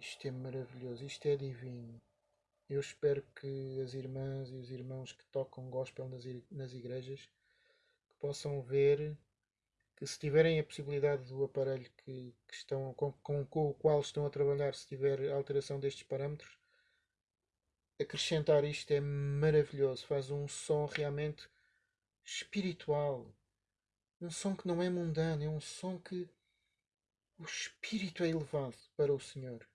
Isto é maravilhoso, isto é divino. Eu espero que as irmãs e os irmãos que tocam gospel nas, igrejas possam ver que se tiverem a possibilidade do aparelho que, que estão, com, com, com, o qual estão a trabalhar, se tiver alteração destes parâmetros, acrescentar isto é maravilhoso. Faz um som realmente espiritual. Um som que não é mundano, é um som que o espírito é elevado para o Senhor.